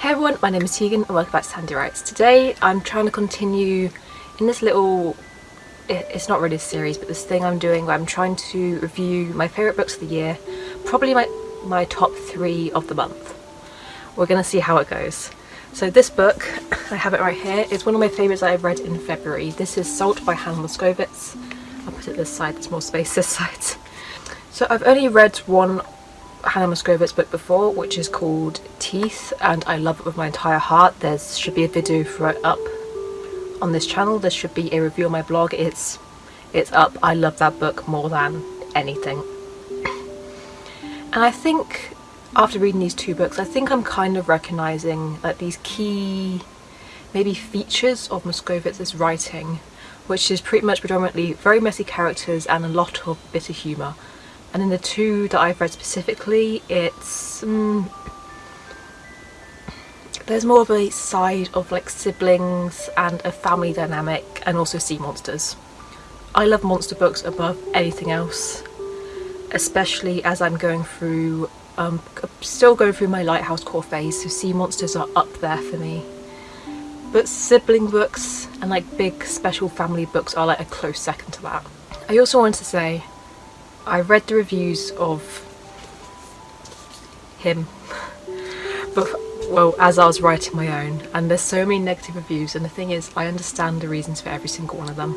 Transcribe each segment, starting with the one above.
Hey everyone, my name is Tegan and welcome back to Sandy Writes. Today I'm trying to continue in this little, it's not really a series, but this thing I'm doing where I'm trying to review my favourite books of the year, probably my, my top three of the month. We're going to see how it goes. So this book, I have it right here, is one of my favourites I've read in February. This is Salt by Hannah Moskowitz. I'll put it this side, there's more space this side. So I've only read one Hannah Moskowitz book before which is called Teeth and I love it with my entire heart. There should be a video for it up on this channel. There should be a review on my blog. It's it's up. I love that book more than anything. And I think after reading these two books I think I'm kind of recognising that these key maybe features of Moskowitz's writing which is pretty much predominantly very messy characters and a lot of bitter humour and in the two that I've read specifically it's um, there's more of a side of like siblings and a family dynamic and also sea monsters. I love monster books above anything else especially as I'm going through um, still going through my Lighthouse core phase so sea monsters are up there for me but sibling books and like big special family books are like a close second to that. I also wanted to say I read the reviews of him. But well as I was writing my own and there's so many negative reviews and the thing is I understand the reasons for every single one of them.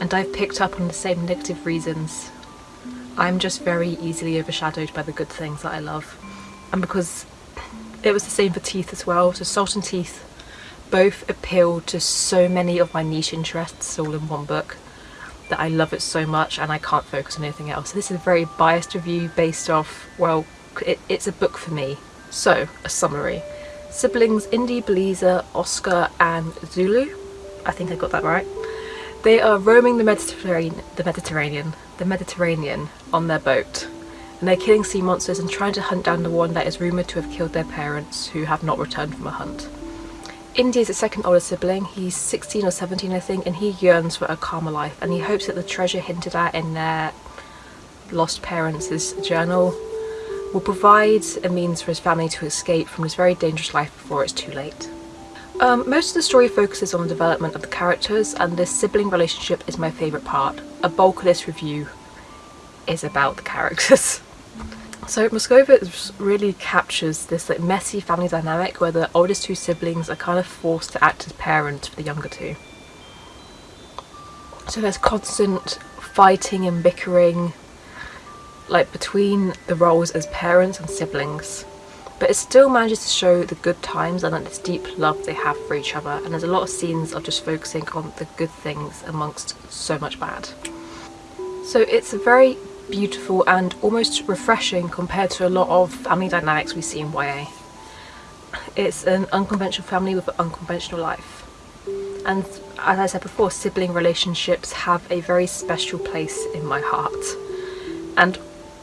And I've picked up on the same negative reasons. I'm just very easily overshadowed by the good things that I love. And because it was the same for Teeth as well so Salt and Teeth both appeal to so many of my niche interests all in one book that I love it so much and I can't focus on anything else. This is a very biased review based off, well, it, it's a book for me. So, a summary. Siblings Indy, Beleza, Oscar and Zulu, I think I got that right, they are roaming the Mediterranean, the Mediterranean, the Mediterranean on their boat and they're killing sea monsters and trying to hunt down the one that is rumoured to have killed their parents who have not returned from a hunt. Indy is the second older sibling, he's 16 or 17 I think, and he yearns for a calmer life and he hopes that the treasure hinted at in their lost parents' journal will provide a means for his family to escape from this very dangerous life before it's too late. Um, most of the story focuses on the development of the characters and this sibling relationship is my favourite part. A bulk of this review is about the characters. So Moskowitz really captures this like messy family dynamic where the oldest two siblings are kind of forced to act as parents for the younger two. So there's constant fighting and bickering like between the roles as parents and siblings but it still manages to show the good times and like, this deep love they have for each other and there's a lot of scenes of just focusing on the good things amongst so much bad. So it's a very beautiful and almost refreshing compared to a lot of family dynamics we see in YA. It's an unconventional family with an unconventional life. And as I said before, sibling relationships have a very special place in my heart. And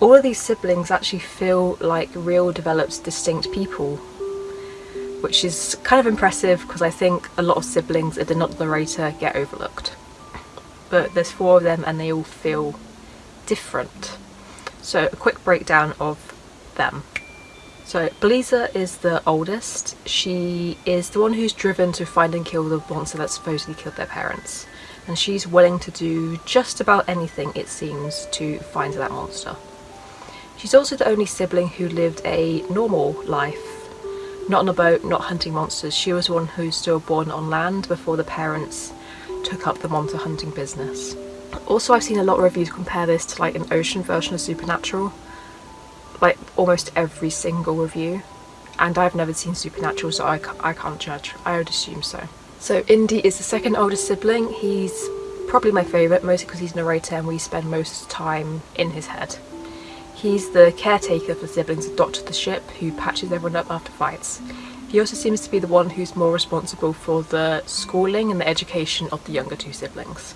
all of these siblings actually feel like real developed distinct people which is kind of impressive because I think a lot of siblings if they're not the narrator get overlooked but there's four of them and they all feel different. So a quick breakdown of them. So Beleza is the oldest. She is the one who's driven to find and kill the monster that supposedly killed their parents. And she's willing to do just about anything, it seems, to find that monster. She's also the only sibling who lived a normal life. Not on a boat, not hunting monsters. She was one who's still born on land before the parents took up the monster hunting business. Also I've seen a lot of reviews compare this to like an ocean version of Supernatural. Like almost every single review. And I've never seen Supernatural so I, I can't judge. I would assume so. So Indy is the second oldest sibling. He's probably my favourite mostly because he's narrator and we spend most time in his head. He's the caretaker for the siblings, doctor the ship who patches everyone up after fights. He also seems to be the one who's more responsible for the schooling and the education of the younger two siblings.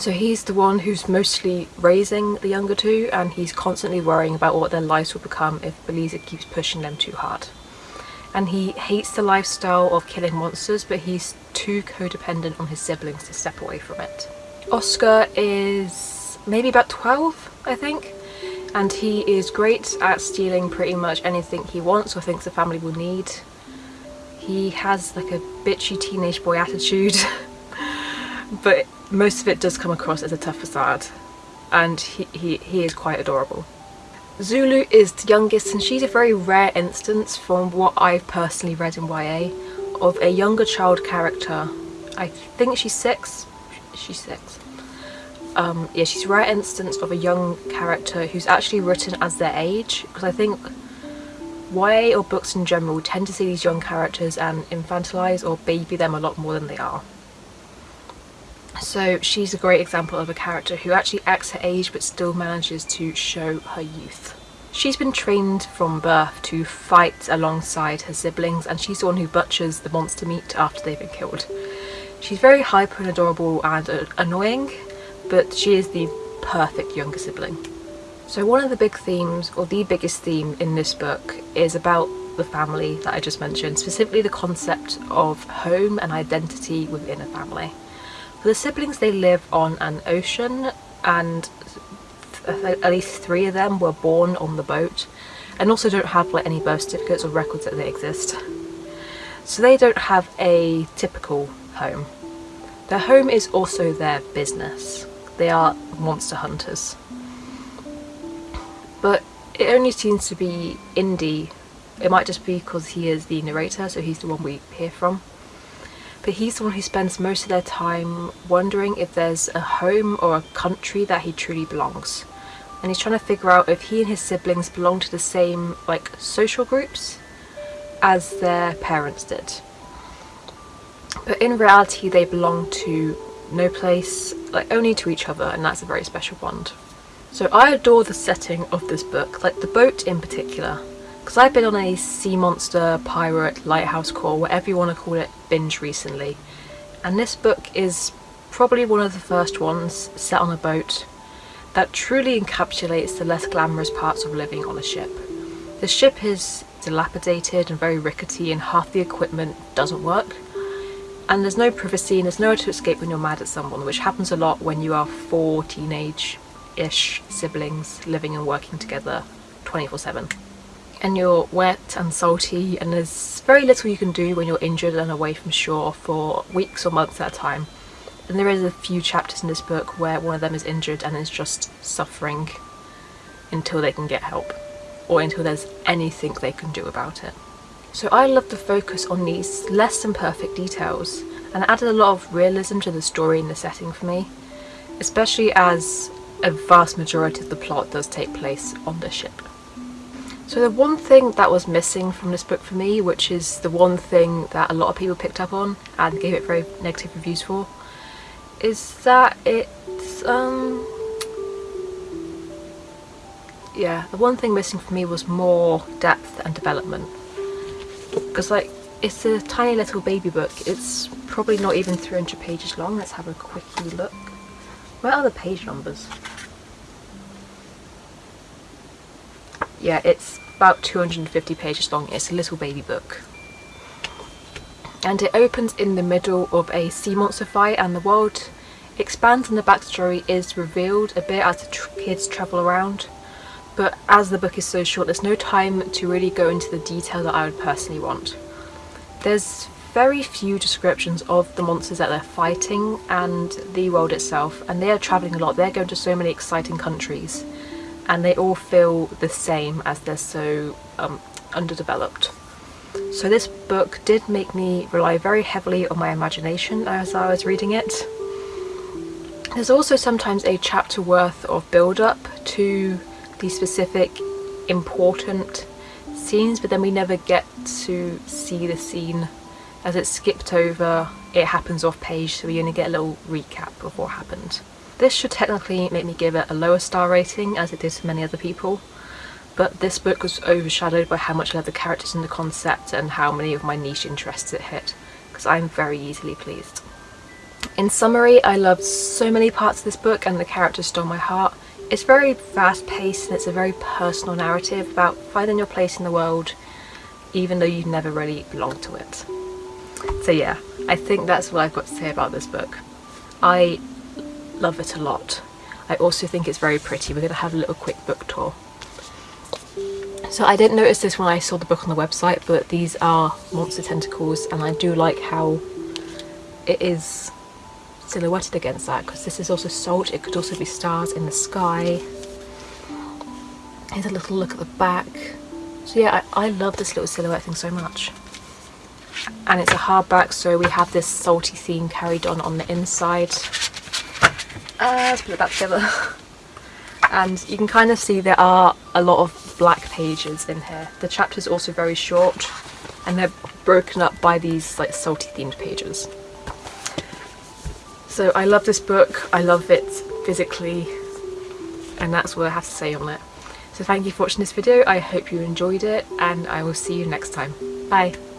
So he's the one who's mostly raising the younger two and he's constantly worrying about what their lives will become if Beleza keeps pushing them too hard. And he hates the lifestyle of killing monsters but he's too codependent on his siblings to step away from it. Oscar is maybe about 12 I think and he is great at stealing pretty much anything he wants or thinks the family will need He has like a bitchy teenage boy attitude, but most of it does come across as a tough facade, and he, he, he is quite adorable. Zulu is the youngest and she's a very rare instance from what I've personally read in YA of a younger child character. I think she's six. She's six. Um, yeah, she's a rare instance of a young character who's actually written as their age because I think YA or books in general tend to see these young characters and infantilize or baby them a lot more than they are. So she's a great example of a character who actually acts her age but still manages to show her youth. She's been trained from birth to fight alongside her siblings and she's the one who butchers the monster meat after they've been killed. She's very hyper and adorable and uh, annoying, but she is the perfect younger sibling. So one of the big themes, or the biggest theme in this book, is about the family that I just mentioned, specifically the concept of home and identity within a family. The siblings, they live on an ocean and at least three of them were born on the boat and also don't have like any birth certificates or records that they exist. So they don't have a typical home. Their home is also their business. They are monster hunters but it only seems to be Indy. It might just be because he is the narrator, so he's the one we hear from. But he's the one who spends most of their time wondering if there's a home or a country that he truly belongs. And he's trying to figure out if he and his siblings belong to the same like social groups as their parents did. But in reality they belong to no place, like only to each other and that's a very special bond. So I adore the setting of this book, like the boat in particular, because I've been on a sea monster, pirate, lighthouse crawl, whatever you want to call it, binge recently, and this book is probably one of the first ones set on a boat that truly encapsulates the less glamorous parts of living on a ship. The ship is dilapidated and very rickety and half the equipment doesn't work. And there's no privacy and there's nowhere to escape when you're mad at someone which happens a lot when you are four teenage ish siblings living and working together 24 7 and you're wet and salty and there's very little you can do when you're injured and away from shore for weeks or months at a time and there is a few chapters in this book where one of them is injured and is just suffering until they can get help or until there's anything they can do about it. So I love the focus on these less than perfect details and added a lot of realism to the story and the setting for me, especially as a vast majority of the plot does take place on the ship. So the one thing that was missing from this book for me, which is the one thing that a lot of people picked up on and gave it very negative reviews for, is that it's, um, yeah, the one thing missing for me was more depth and development. Because like, it's a tiny little baby book, it's probably not even 300 pages long, let's have a quickie look. Where are the page numbers? Yeah, it's about 250 pages long. It's a little baby book. And it opens in the middle of a sea monster fight and the world expands and the backstory is revealed a bit as the tr kids travel around. But as the book is so short, there's no time to really go into the detail that I would personally want. There's very few descriptions of the monsters that they're fighting and the world itself and they are travelling a lot, they're going to so many exciting countries and they all feel the same as they're so um, underdeveloped. So this book did make me rely very heavily on my imagination as I was reading it. There's also sometimes a chapter worth of build-up to the specific important scenes but then we never get to see the scene as it's skipped over, it happens off page, so we only get a little recap of what happened. This should technically make me give it a lower star rating, as it did to many other people, but this book was overshadowed by how much I love the characters and the concept and how many of my niche interests it hit, because I'm very easily pleased. In summary, I loved so many parts of this book and the characters stole my heart. It's very fast paced and it's a very personal narrative about finding your place in the world even though you've never really belonged to it. So yeah, I think that's what I've got to say about this book. I love it a lot. I also think it's very pretty. We're going to have a little quick book tour. So I didn't notice this when I saw the book on the website, but these are monster tentacles and I do like how it is silhouetted against that because this is also salt, it could also be stars in the sky. Here's a little look at the back. So yeah, I, I love this little silhouette thing so much. And it's a hardback, so we have this salty theme carried on on the inside. Uh, let's put it back together. and you can kind of see there are a lot of black pages in here. The chapter's also very short and they're broken up by these like salty themed pages. So I love this book, I love it physically and that's what I have to say on it. So thank you for watching this video, I hope you enjoyed it and I will see you next time. Bye!